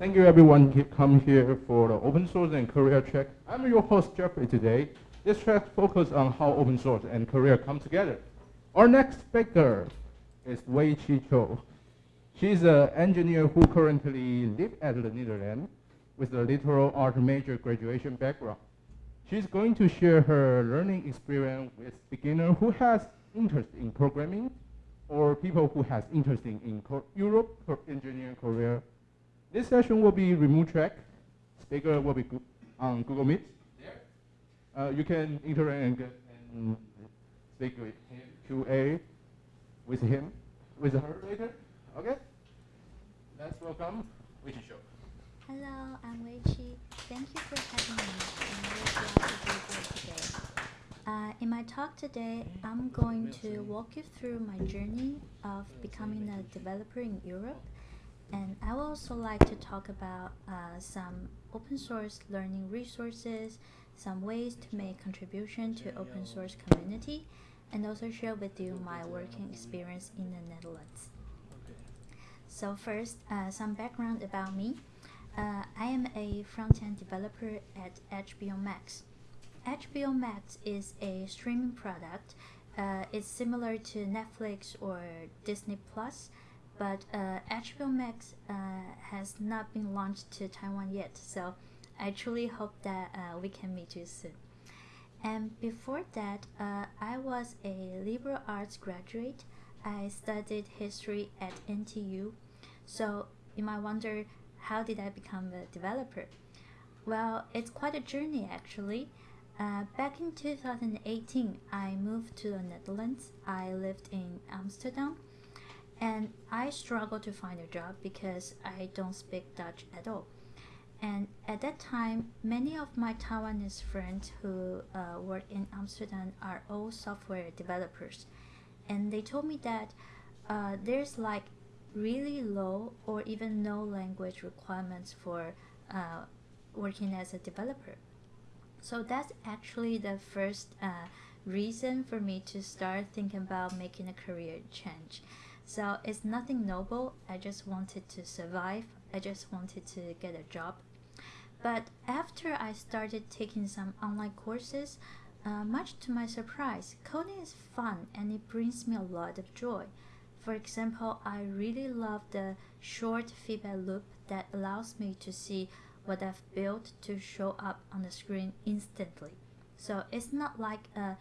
Thank you everyone who come here for the open source and career check. I'm your host Jeffrey today. This track focuses on how open source and career come together. Our next speaker is Wei Chi Cho. She's an engineer who currently lives at the Netherlands with a literal art major graduation background. She's going to share her learning experience with beginner who has interest in programming or people who has interest in Europe for engineering career. This session will be remote track. Speaker will be on Google Meet. Uh, you can interact and, speak with him, QA with him, with her later. Okay? Let's welcome Wei Chi Cho. Hello, I'm Wei Chi. Thank you for having me. I'm really glad to be here today. Uh, in my talk today, I'm going to walk you through my journey of becoming a developer in Europe. And I would also like to talk about uh, some open source learning resources, some ways to make contribution to open source community, and also share with you my working experience in the Netherlands. So first, uh, some background about me. Uh, I am a front-end developer at HBO Max. HBO Max is a streaming product. Uh, it's similar to Netflix or Disney Plus, but uh, HBO Max uh, has not been launched to Taiwan yet. So I truly hope that uh, we can meet you soon. And before that, uh, I was a liberal arts graduate. I studied history at NTU. So you might wonder how did I become a developer? Well, it's quite a journey actually. Uh, back in 2018, I moved to the Netherlands. I lived in Amsterdam and I struggled to find a job because I don't speak Dutch at all. And at that time, many of my Taiwanese friends who uh, work in Amsterdam are all software developers. And they told me that uh, there's like really low or even no language requirements for uh, working as a developer. So that's actually the first uh, reason for me to start thinking about making a career change. So it's nothing noble. I just wanted to survive. I just wanted to get a job. But after I started taking some online courses, uh, much to my surprise, coding is fun and it brings me a lot of joy. For example, I really love the short feedback loop that allows me to see what I've built to show up on the screen instantly. So it's not like uh,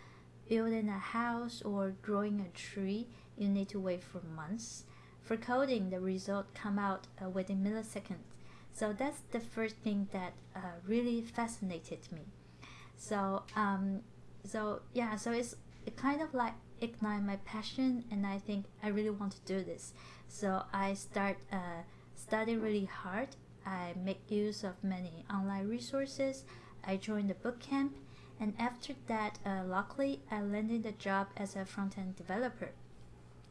building a house or growing a tree, you need to wait for months. For coding, the result come out uh, within milliseconds. So that's the first thing that uh, really fascinated me. So um, so yeah, so it's it kind of like ignite my passion and I think I really want to do this. So I start uh, really hard. I make use of many online resources. I joined the bootcamp and after that, uh, luckily, I landed a job as a front-end developer.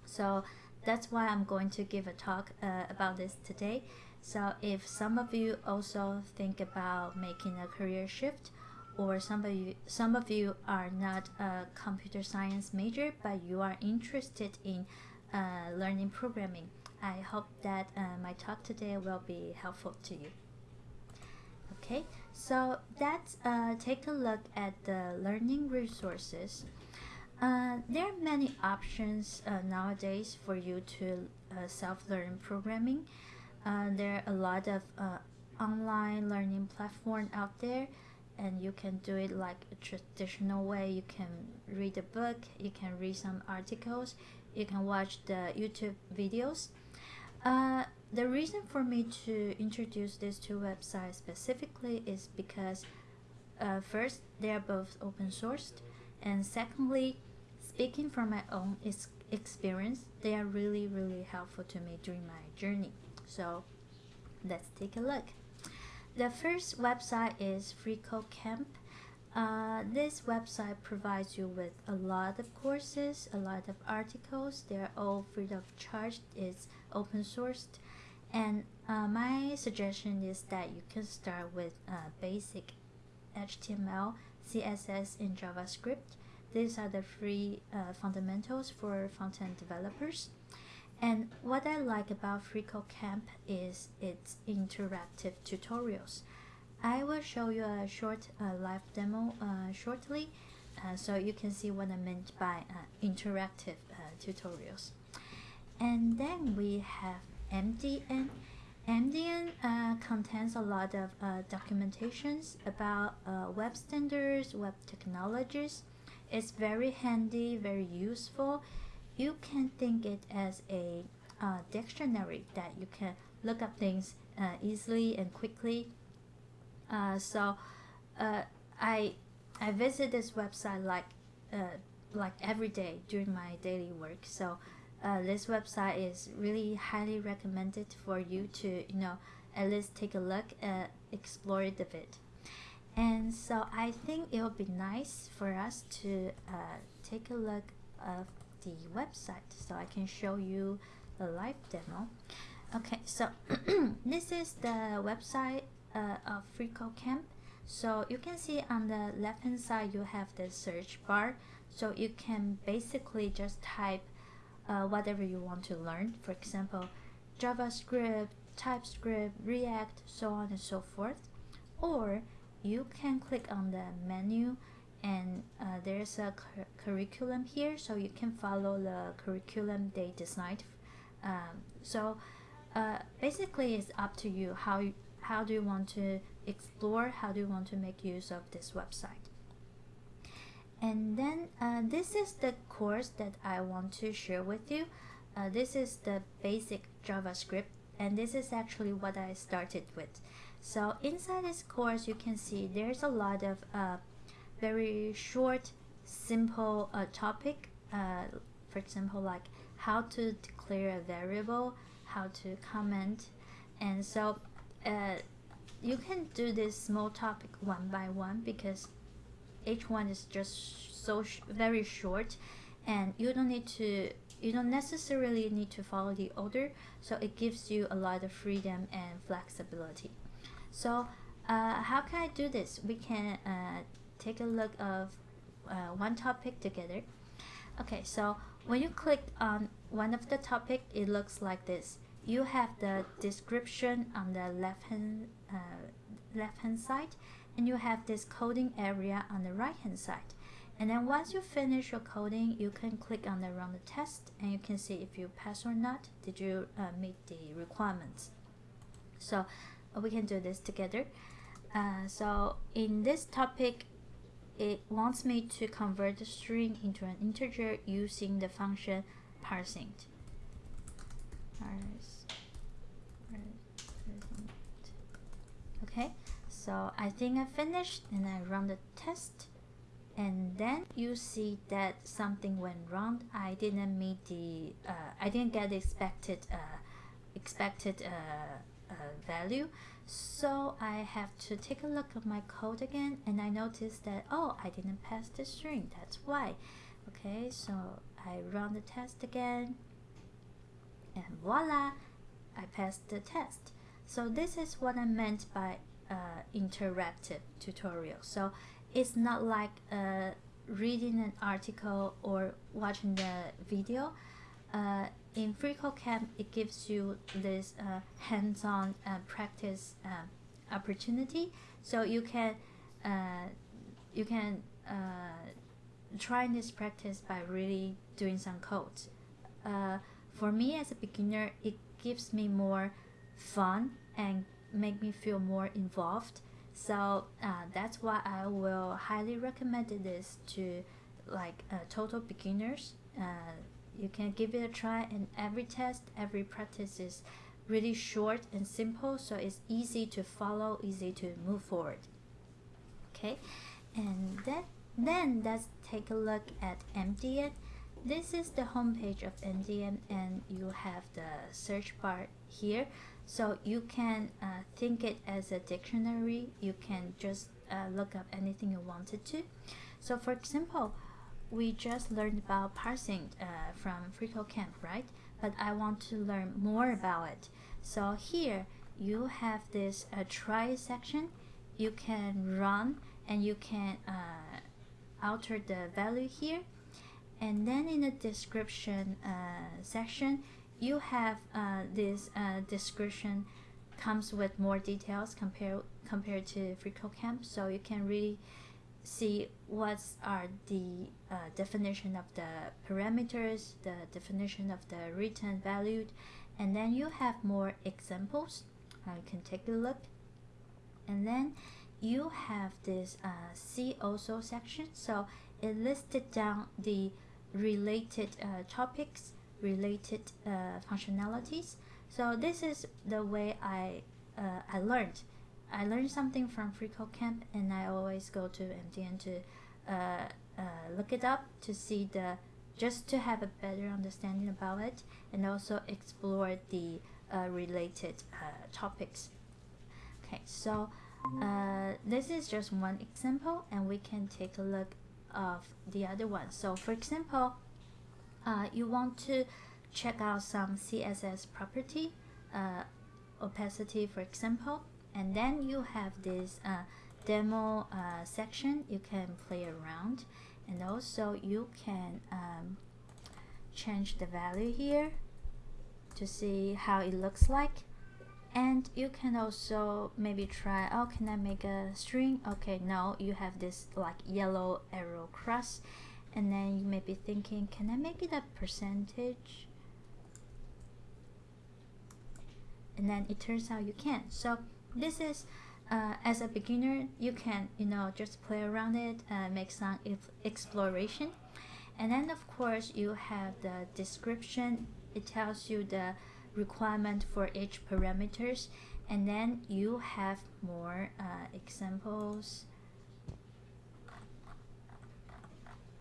So that's why I'm going to give a talk uh, about this today. So if some of you also think about making a career shift or some of you some of you are not a computer science major but you are interested in uh, learning programming i hope that uh, my talk today will be helpful to you okay so let's uh, take a look at the learning resources uh, there are many options uh, nowadays for you to uh, self-learn programming. There are a lot of online learning platform out there and you can do it like a traditional way. You can read a book you can read some articles you can watch the youtube videos. Uh, the reason for me to introduce these two websites specifically is because uh, first they are both open sourced and secondly speaking from my own experience they are really really helpful to me during my journey so let's take a look the first website is FreeCodeCamp. Uh, this website provides you with a lot of courses, a lot of articles. They're all free of charge. It's open sourced. And uh, my suggestion is that you can start with uh, basic HTML, CSS, and JavaScript. These are the free uh, fundamentals for front-end developers. And what I like about FreeCodeCamp is its interactive tutorials. I will show you a short uh, live demo uh, shortly uh, so you can see what I meant by uh, interactive uh, tutorials. And then we have MDN. MDN uh, contains a lot of documentations about web standards, web technologies. It's very handy, very useful. You can think it as a dictionary that you can look up things easily and quickly uh, so uh, I I visit this website like uh, like every day during my daily work. So uh, this website is really highly recommended for you to you know at least take a look at explore it a bit. And so I think it would be nice for us to uh, take a look of the website so I can show you the live demo. Okay, so this is the website uh, of FreeCodeCamp. Camp so you can see on the left hand side you have the search bar. So you can basically just type uh, whatever you want to learn. For example, JavaScript, TypeScript, React, so on and so forth. Or you can click on the menu and uh, there's a cu curriculum here so you can follow the curriculum they designed. Um, so uh, basically it's up to you how you, how do you want to explore, how do you want to make use of this website. And then uh, this is the course that I want to share with you. Uh, this is the basic JavaScript and this is actually what I started with. So inside this course you can see there's a lot of uh, very short, simple uh, topic. Uh, for example, like how to declare a variable, how to comment. And so uh, you can do this small topic one by one because each one is just so sh very short and you don't need to you don't necessarily need to follow the order so it gives you a lot of freedom and flexibility. So uh, how can I do this? We can uh, take a look of uh, one topic together. Okay so when you click on one of the topic it looks like this. You have the description on the left hand uh, left hand side and you have this coding area on the right hand side. And then once you finish your coding you can click on the run the test and you can see if you pass or not did you uh, meet the requirements. So uh, we can do this together. Uh, so in this topic it wants me to convert the string into an integer using the function parseInt okay so I think I finished and I run the test. And then you see that something went wrong. I didn't meet the uh, I didn't get the expected uh, expected uh, uh, value. So I have to take a look at my code again and I noticed that oh I didn't pass the string. That's why. Okay so I run the test again and voila I passed the test. So this is what I meant by uh, interactive tutorial. So it's not like uh, reading an article or watching the video. Uh, in FreeCodeCamp it gives you this uh, hands-on uh, practice uh, opportunity. So you can you can try this practice by really doing some code for me as a beginner it gives me more fun and make me feel more involved. So uh, that's why I will highly recommend this to like uh, total beginners. Uh, you can give it a try and every test every practice is really short and simple so it's easy to follow easy to move forward. Okay? And then then let's take a look at MDN this is the homepage of MDN and you have the search bar here so you can uh, think it as a dictionary. You can just uh, look up anything you wanted to. So for example we just learned about parseInt uh, from FreeCodeCamp right? But I want to learn more about it. So here you have this uh, try section. You can run and you can uh, alter the value here. And then in the description uh, section you have uh, this uh, description comes with more details compared compared to FreeCodeCamp, so you can really see what are the uh, definition of the parameters, the definition of the return value, and then you have more examples. You can take a look, and then you have this uh, see also section. So it listed down the related uh, topics, related uh, functionalities. So this is the way I uh, I learned. I learned something from FreeCodeCamp, and I always go to MDN to uh, uh, look it up to see the just to have a better understanding about it, and also explore the uh, related topics. Okay, so this is just one example, and we can take a look of the other one. So for example, uh, you want to check out some CSS property, uh, opacity for example, and then you have this uh, demo uh, section you can play around. And also you can um, change the value here to see how it looks like. And you can also maybe try oh can I make a string? Okay no you have this like yellow arrow cross and then you may be thinking can I make it a percentage? And then it turns out you can so this is uh, as a beginner you can you know just play around it uh, make some exploration. And then of course you have the description. It tells you the requirement for each parameters. And then you have more uh, examples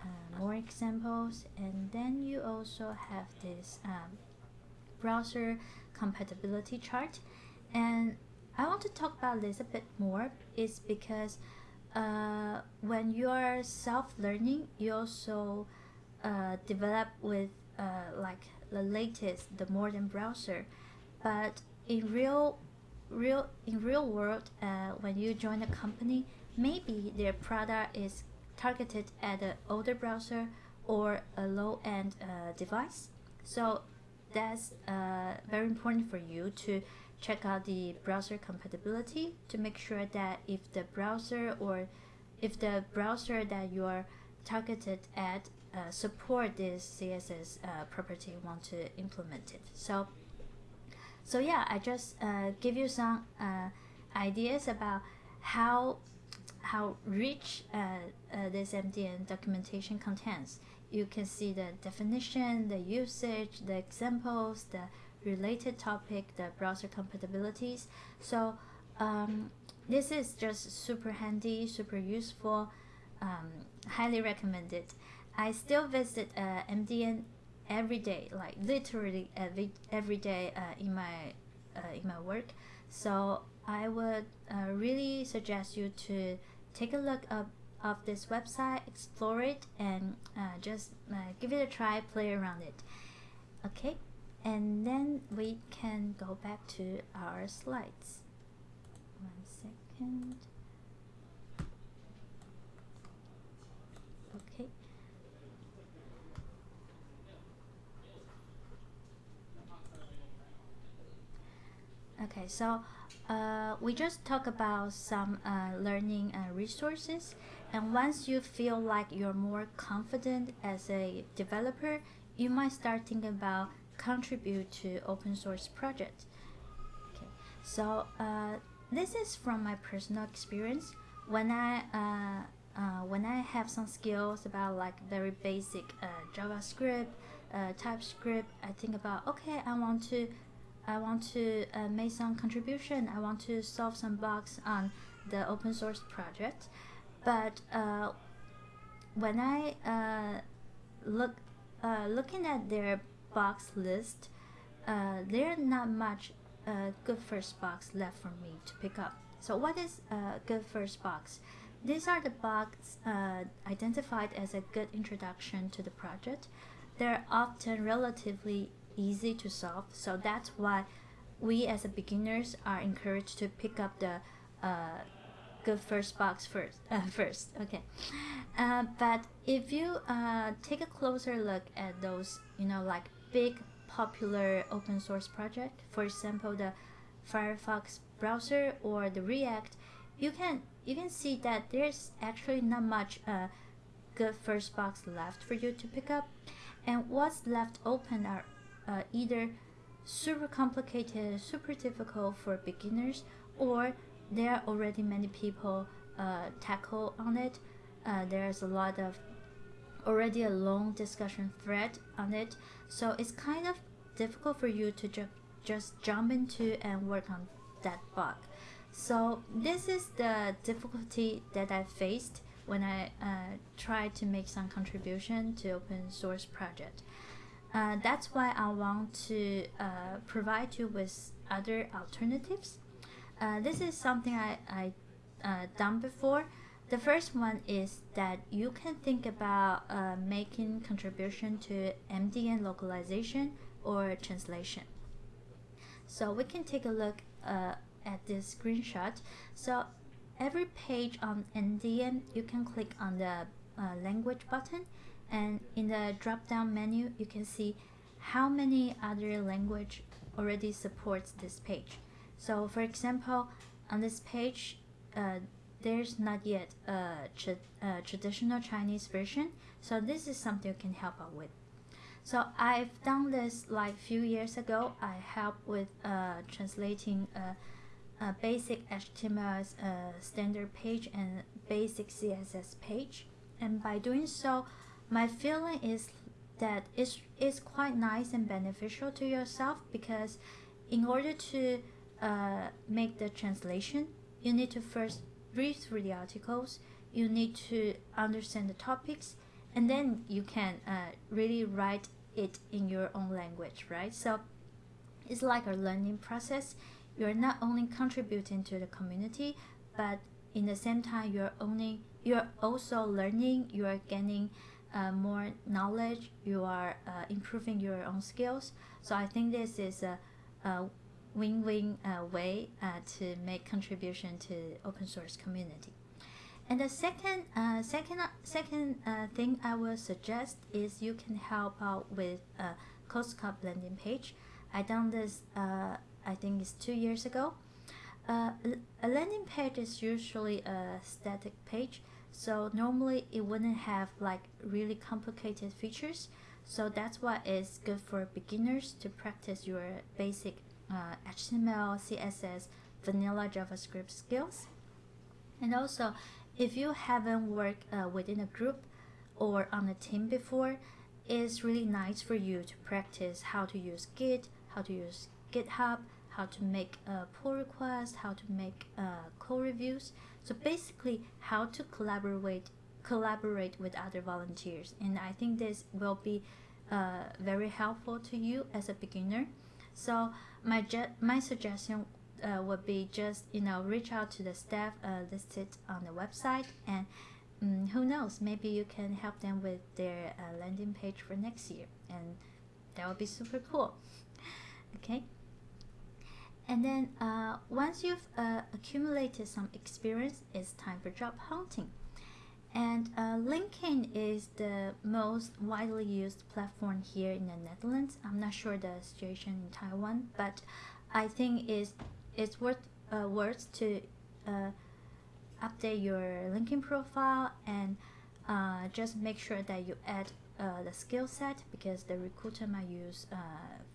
uh, more examples and then you also have this um, browser compatibility chart and I want to talk about this a bit more is because uh, when you are self-learning you also uh, develop with uh, like the latest, the modern browser. But in real, real in real world, uh, when you join a company, maybe their product is targeted at an older browser or a low-end uh, device. So that's uh, very important for you to check out the browser compatibility to make sure that if the browser or if the browser that you are targeted at uh, support this CSS uh, property you want to implement it. So, so yeah, I just uh, give you some uh, ideas about how how rich uh, uh, this MDN documentation contains. You can see the definition, the usage, the examples, the related topic, the browser compatibilities. So um, this is just super handy, super useful, um, highly recommended. I still visit uh, MDN every day, like literally every every day uh, in my uh, in my work. So I would uh, really suggest you to take a look up of this website, explore it, and uh, just uh, give it a try, play around it. Okay, and then we can go back to our slides. One second. Okay. Okay, so uh, we just talk about some uh, learning uh, resources and once you feel like you're more confident as a developer, you might start thinking about contribute to open source project. Okay, so uh, this is from my personal experience. When I uh, when I have some skills about like very basic JavaScript, TypeScript, I think about okay, I want to I want to uh, make some contribution. I want to solve some bugs on the open source project. But uh, when I uh, look uh, looking at their box list, uh, there are not much uh, good first box left for me to pick up. So what is a good first box? These are the bugs identified as a good introduction to the project. They're often relatively easy to solve. So that's why we as a beginners are encouraged to pick up the uh, good first box first. Uh, first, okay. Uh, but if you uh, take a closer look at those, you know, like big popular open source project, for example, the Firefox browser or the React, you can you can see that there's actually not much uh, good first box left for you to pick up, and what's left open are uh, either super complicated, super difficult for beginners, or there are already many people uh, tackle on it. Uh, there's a lot of already a long discussion thread on it, so it's kind of difficult for you to ju- just jump into and work on that bug. So this is the difficulty that I faced when I uh, tried to make some contribution to open source project. Uh, that's why I want to uh, provide you with other alternatives. Uh, this is something I, I uh, done before. The first one is that you can think about uh, making contribution to MDN localization or translation. So we can take a look uh, at this screenshot. So every page on MDN, you can click on the language button and in the drop down menu, you can see how many other language already supports this page. So for example, on this page, uh, there's not yet a, tra a, traditional Chinese version, so this is something you can help out with. So I've done this like few years ago. I helped with uh, translating a, a, basic HTML uh, standard page and basic CSS page, and by doing so, my feeling is that it's, it's quite nice and beneficial to yourself because in order to uh, make the translation, you need to first read through the articles, you need to understand the topics, and then you can uh, really write it in your own language, right? So it's like a learning process. You're not only contributing to the community, but in the same time, you're only you're also learning. You are gaining uh, more knowledge. You are uh, improving your own skills. So I think this is a, win-win uh, way uh, to make contribution to open source community. And the second, uh, second, second thing I will suggest is you can help out with a COSCUP landing page. I done this, I think it's two years ago. Uh, a landing page is usually a static page, so normally it wouldn't have like really complicated features. So that's why it's good for beginners to practice your basic uh, HTML, CSS, vanilla JavaScript skills. And also, if you haven't worked uh, within a group or on a team before, it's really nice for you to practice how to use Git, how to use GitHub, how to make a pull request, how to make uh, code reviews. So basically, how to collaborate collaborate with other volunteers. And I think this will be uh, very helpful to you as a beginner. So my my suggestion uh, would be just you know reach out to the staff uh, listed on the website and um, who knows maybe you can help them with their uh, landing page for next year and that would be super cool okay and then uh, once you've uh, accumulated some experience it's time for job hunting and uh, LinkedIn is the most widely used platform here in the Netherlands. I'm not sure the situation in Taiwan, but I think it's, it's worth, uh, worth to uh, update your LinkedIn profile and uh, just make sure that you add uh, the skill set because the recruiter might use uh,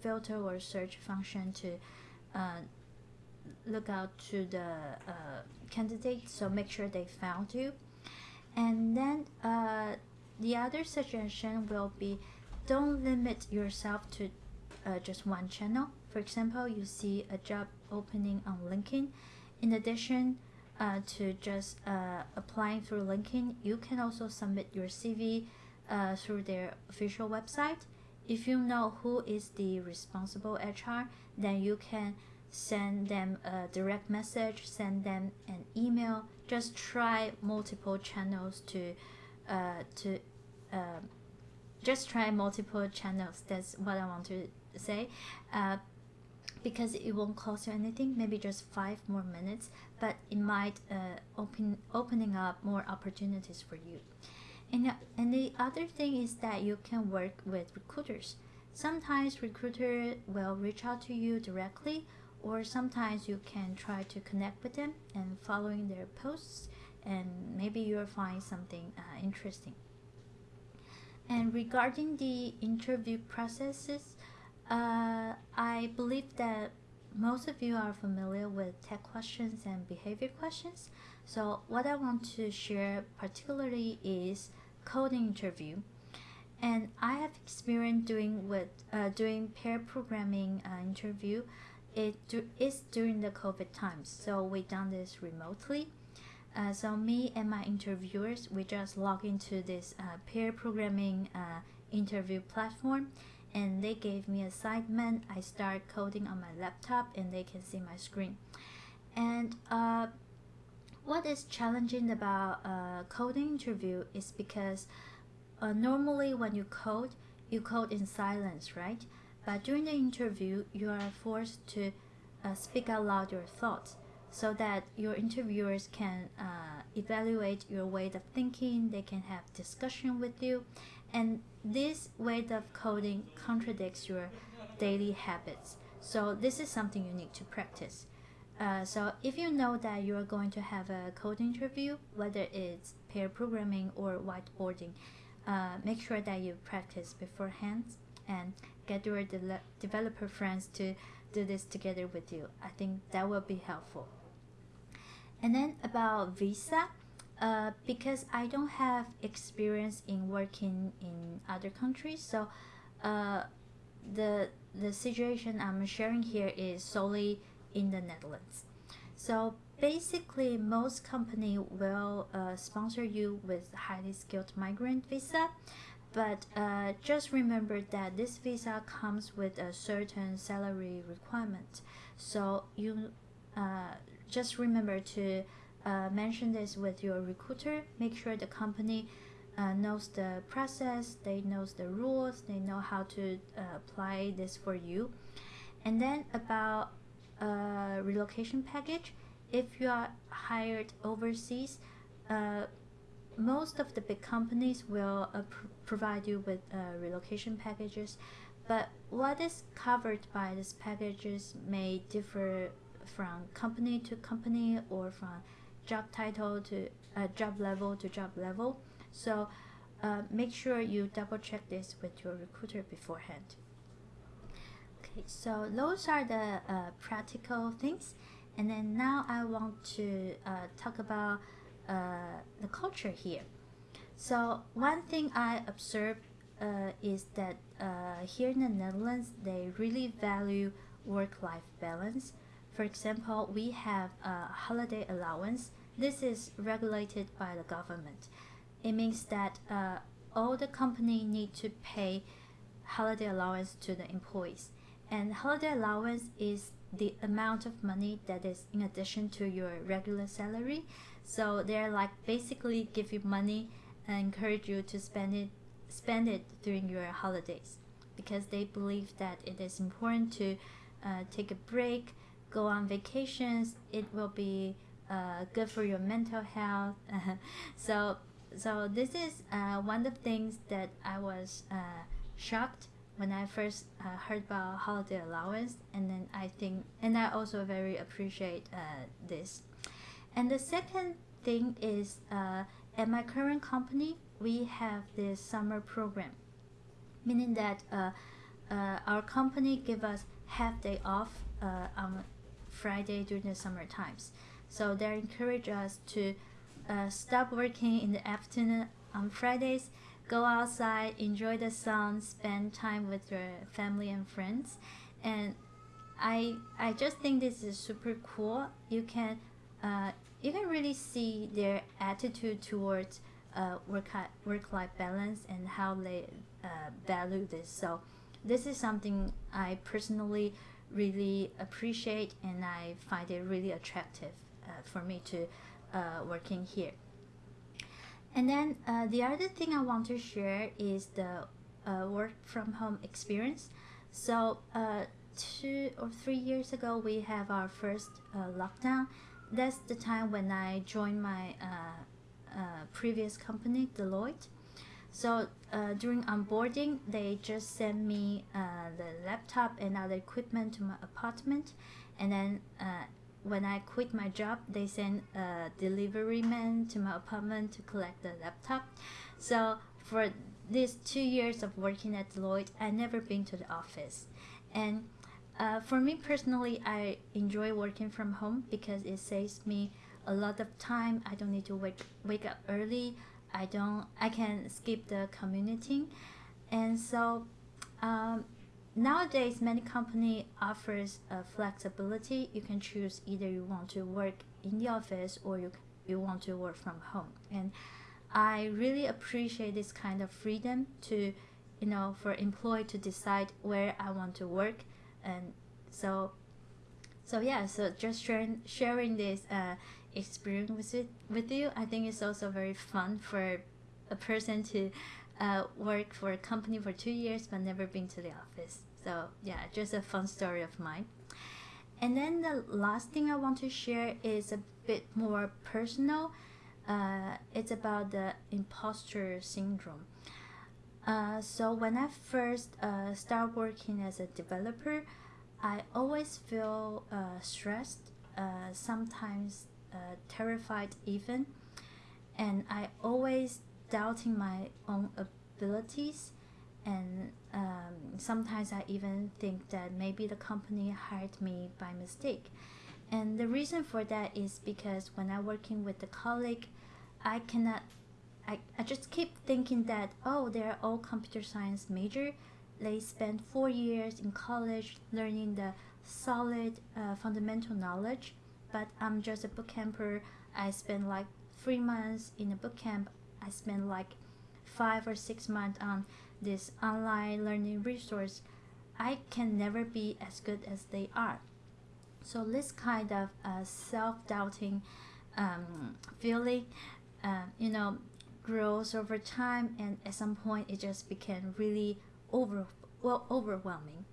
filter or search function to look out to the candidate. So make sure they found you and then uh, the other suggestion will be don't limit yourself to uh, just one channel. For example, you see a job opening on LinkedIn. In addition uh, to just uh, applying through LinkedIn, you can also submit your CV uh, through their official website. If you know who is the responsible HR, then you can send them a direct message, send them an email. Just try multiple channels to, uh, to, uh, just try multiple channels. That's what I want to say. Uh, because it won't cost you anything, maybe just five more minutes, but it might uh, open opening up more opportunities for you. And, and the other thing is that you can work with recruiters. sometimes recruiter will reach out to you directly or sometimes you can try to connect with them and following their posts and maybe you'll find something uh, interesting and regarding the interview processes uh, i believe that most of you are familiar with tech questions and behavior questions so what i want to share particularly is coding interview and I have experience doing with uh, doing pair programming uh, interview. It is during the COVID times, so we done this remotely. Uh, so me and my interviewers, we just log into this uh, pair programming uh, interview platform, and they gave me assignment. I start coding on my laptop, and they can see my screen. And uh, what is challenging about a coding interview is because uh, normally when you code, you code in silence, right? But during the interview, you are forced to uh, speak out loud your thoughts so that your interviewers can uh, evaluate your way of thinking, they can have discussion with you. And this way of coding contradicts your daily habits. So this is something you need to practice. Uh, so if you know that you are going to have a code interview, whether it's pair programming or whiteboarding, uh, make sure that you practice beforehand and get your de developer friends to do this together with you. I think that will be helpful. And then about visa, uh, because I don't have experience in working in other countries, so uh, the the situation I'm sharing here is solely in the Netherlands. So basically most company will uh, sponsor you with highly skilled migrant visa but uh, just remember that this visa comes with a certain salary requirement. So you uh, just remember to uh, mention this with your recruiter. Make sure the company uh, knows the process they knows the rules they know how to uh, apply this for you. And then about relocation package if you are hired overseas, uh, most of the big companies will uh, pr provide you with uh, relocation packages, but what is covered by these packages may differ from company to company or from job title to uh, job level to job level. So uh, make sure you double check this with your recruiter beforehand. Okay, so those are the uh, practical things. And then now I want to uh, talk about uh, the culture here. So one thing I observed uh, is that uh, here in the Netherlands, they really value work-life balance. For example, we have a holiday allowance. This is regulated by the government. It means that uh, all the company need to pay holiday allowance to the employees. And holiday allowance is the amount of money that is in addition to your regular salary. So they're like basically give you money and encourage you to spend it spend it during your holidays because they believe that it is important to uh, take a break, go on vacations. It will be uh, good for your mental health. so so this is uh, one of the things that I was uh, shocked when I first uh, heard about holiday allowance, and then I think, and I also very appreciate uh, this. And the second thing is, uh, at my current company, we have this summer program, meaning that uh, uh, our company give us half day off uh, on Friday during the summer times. So they encourage us to stop working in the afternoon on Fridays go outside, enjoy the sun, spend time with your family and friends. And I I just think this is super cool. You can uh, you can really see their attitude towards uh, work work life balance and how they uh, value this. So this is something I personally really appreciate and I find it really attractive uh, for me to uh, working here. And then uh, the other thing I want to share is the uh, work from home experience. So uh, two or three years ago, we have our first uh, lockdown. That's the time when I joined my uh, uh, previous company, Deloitte. So during onboarding, they just sent me the laptop and other equipment to my apartment, and then when I quit my job, they sent a delivery man to my apartment to collect the laptop. So for these two years of working at Deloitte, I never been to the office, and uh, for me personally, I enjoy working from home because it saves me a lot of time. I don't need to wake wake up early. I don't. I can skip the commuting, and so um, nowadays many company offers uh, flexibility. You can choose either you want to work in the office or you you want to work from home. And I really appreciate this kind of freedom to, you know, for employee to decide where I want to work, and so. So yeah, so just sharing sharing this uh, experience with it, with you, I think it's also very fun for a person to uh, work for a company for two years but never been to the office. So yeah, just a fun story of mine. And then the last thing I want to share is a bit more personal. Uh, it's about the imposter syndrome. Uh, so when I first uh, start working as a developer, I always feel uh, stressed, uh, sometimes uh, terrified even, and I always doubting my own abilities, and um, sometimes I even think that maybe the company hired me by mistake. And the reason for that is because when I'm working with a colleague, I cannot, I, I just keep thinking that, oh, they're all computer science major. They spend four years in college learning the solid uh, fundamental knowledge, but I'm just a boot camper. I spend like three months in a boot camp. I spend like five or six months on this online learning resource. I can never be as good as they are. So this kind of uh, self-doubting um, feeling, uh, you know, grows over time, and at some point it just became really over well overwhelming.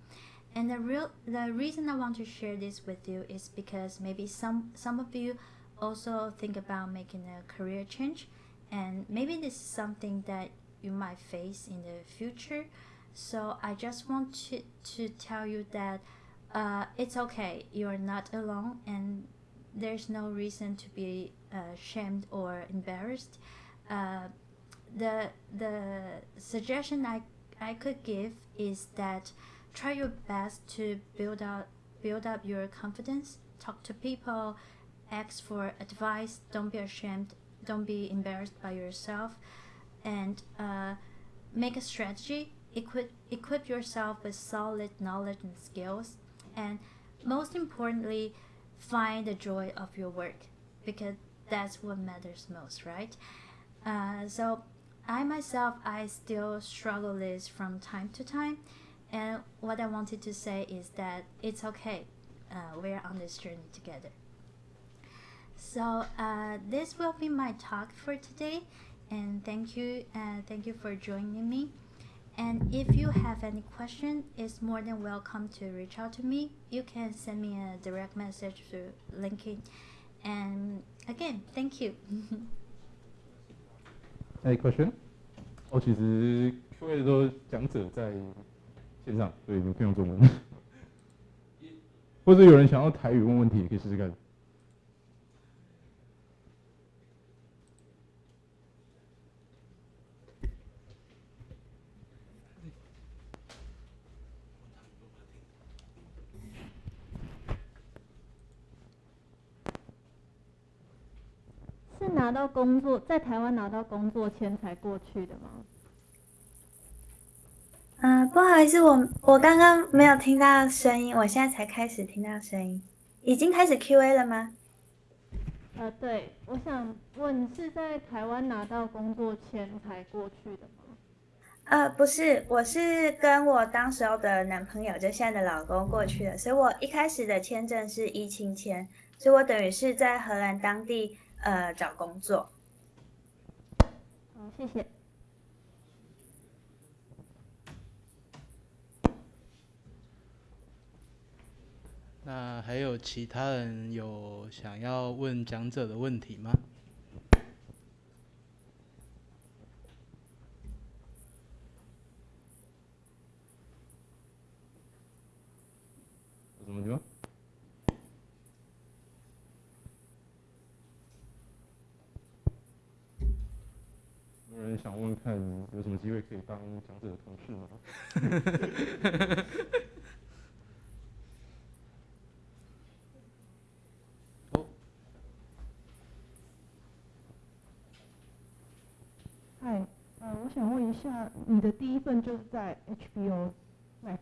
And the real the reason I want to share this with you is because maybe some some of you also think about making a career change, and maybe this is something that you might face in the future. So I just want to, to tell you that uh, it's okay. You're not alone, and there's no reason to be uh, shamed or embarrassed. Uh, the the suggestion I I could give is that try your best to build up build up your confidence. Talk to people, ask for advice. Don't be ashamed. Don't be embarrassed by yourself, and uh, make a strategy. Equip equip yourself with solid knowledge and skills, and most importantly, find the joy of your work because that's what matters most, right? Uh, so I myself, I still struggle this from time to time. And what I wanted to say is that it's okay. Uh, we're on this journey together. So uh, this will be my talk for today. And thank you, uh, thank you for joining me. And if you have any question, it's more than welcome to reach out to me. You can send me a direct message through LinkedIn. And again, thank you. Any question？哦，其实 Q&A 都讲者在线上，所以你不用中文。或者有人想要台语问问题，也可以试试看。 是拿到工作，在台湾拿到工作签才过去的吗？嗯，不好意思，我我刚刚没有听到声音，我现在才开始听到声音。已经开始 Q&A 了吗？呃，对，我想问是在台湾拿到工作签才过去的吗？呃，不是，我是跟我当时候的男朋友，就现在的老公过去的，所以我一开始的签证是一亲签，所以我等于是在荷兰当地呃找工作谢谢。那还有其他人有想要问讲者的问题吗？想问看有什么机会可以当讲者的同事吗？哦，嗨，呃，我想问一下，你的第一份就是在 HBO Max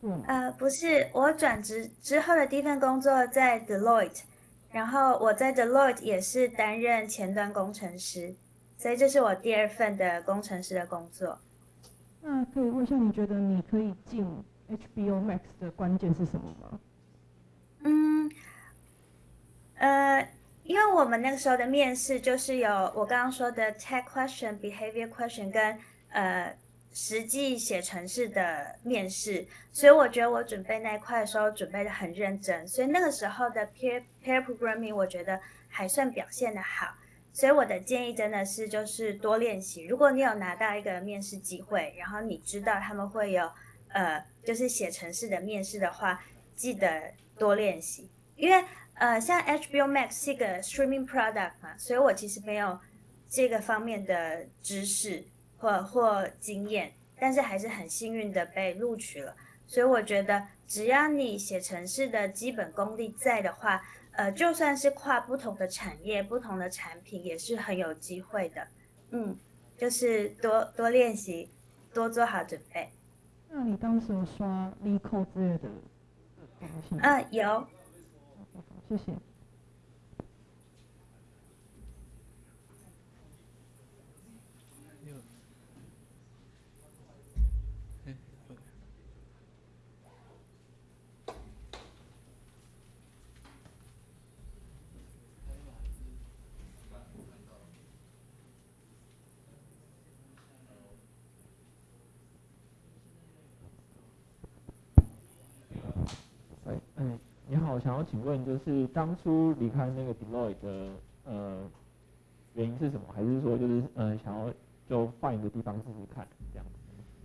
做吗？呃，不是，我转职之后的第一份工作在 Deloitte，然后我在 Deloitte 也是担任前端工程师，所以这是我第二份的工程师的工作。那可以问一下，你觉得你可以进 HBO Max 的关键是什么吗？嗯，呃，因为我们那个时候的面试就是有我刚刚说的 tech question、behavior question 跟呃实际写程式的面试，所以我觉得我准备那一块的时候准备的很认真，所以那个时候的 peer peer programming 我觉得还算表现的好。所以我的建议真的是就是多练习。如果你有拿到一个面试机会，然后你知道他们会有呃就是写程式的面试的话，记得多练习。因为呃像 HBO Max 是一个 streaming product 嘛，所以我其实没有这个方面的知识或或经验，但是还是很幸运的被录取了。所以我觉得只要你写程式的基本功力在的话，呃，就算是跨不同的产业、不同的产品，也是很有机会的。嗯，就是多多练习，多做好准备。那你当时有刷 l e c o 之类的东西吗？嗯，有。谢谢。有，哎，有哎，嗯，我，想要请问，就是当初离开那个 Deloitte 的呃原因是什么？还是说就是呃想要就换一个地方试试看这样？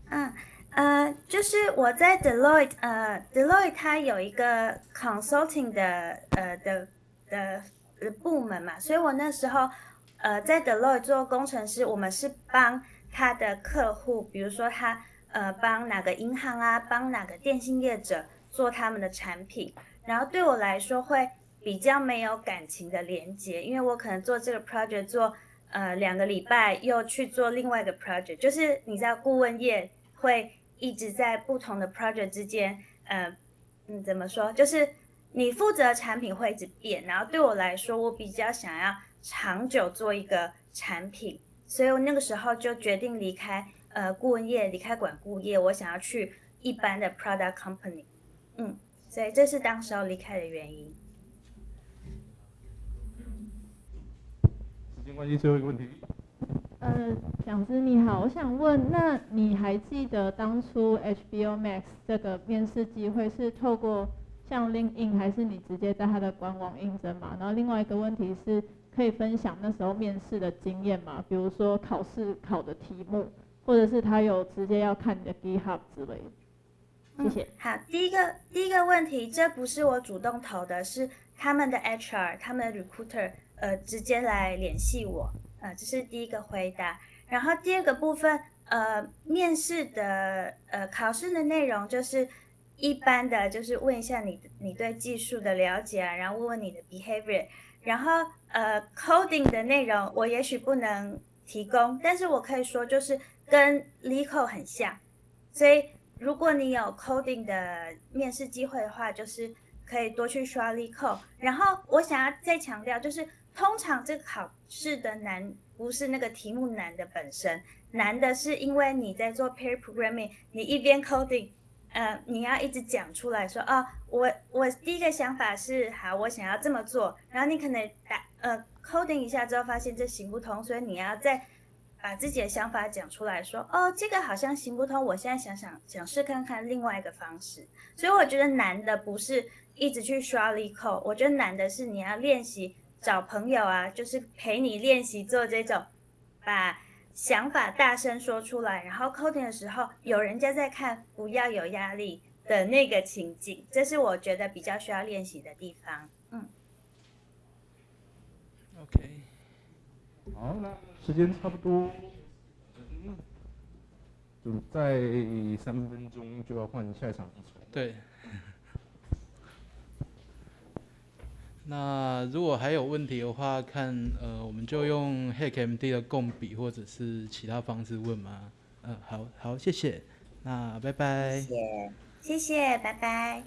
嗯呃，就是我在 Deloitte，呃，Deloitte 它有一个 consulting 的呃的的的部门嘛，所以我那时候呃在 Deloitte 做工程师，我们是帮他的客户，比如说他呃帮哪个银行啊，帮哪个电信业者做他们的产品，然后对我来说会比较没有感情的连接，因为我可能做这个 project 做呃两个礼拜，又去做另外一个 project，就是你知道顾问业会一直在不同的 project 之间，呃，嗯，怎么说？就是你负责的产品会一直变，然后对我来说，我比较想要长久做一个产品，所以我那个时候就决定离开呃顾问业，离开管顾业，我想要去一般的 product company，嗯，所以这是当时候离开的原因。时间关系，最后一个问题。呃，讲师你好，我想问，那你还记得当初 HBO Max 这个面试机会是透过像 LinkedIn 还是你直接在他的官网应征嘛？然后另外一个问题是，可以分享那时候面试的经验吗？比如说考试考的题目，或者是他有直接要看你的 GitHub 之类的。谢谢。好，第一个第一个问题，这不是我主动投的，是他们的 HR、他们的 recruiter 呃直接来联系我，呃，这是第一个回答。然后第二个部分，呃，面试的呃考试的内容就是一般的，就是问一下你你对技术的了解啊，然后问问你的 behavior，然后呃 coding 的内容我也许不能提供，但是我可以说就是跟 LeetCode 很像，所以如果你有 coding 的面试机会的话，就是可以多去刷 leeco。然后我想要再强调，就是通常这个考试的难不是那个题目难的本身，难的是因为你在做 pair programming，你一边 coding，呃，你要一直讲出来说，哦，我我第一个想法是好，我想要这么做，然后你可能打呃 coding 一下之后发现这行不通，所以你要再把自己的想法讲出来说，哦，这个好像行不通，我现在想想想试看看另外一个方式。所以我觉得难的不是一直去刷力扣，我觉得难的是你要练习找朋友啊，就是陪你练习做这种把想法大声说出来，然后 coding 的时候有人家在看，不要有压力，的那个情景，这是我觉得比较需要练习的地方。嗯，OK，好，那时间差不多，嗯，就在三分钟就要换下一场。对。那如果还有问题的话，看呃，我们就用 HackMD 的共笔或者是其他方式问吗？嗯、好好，谢谢。那拜拜。谢谢，谢谢，拜拜。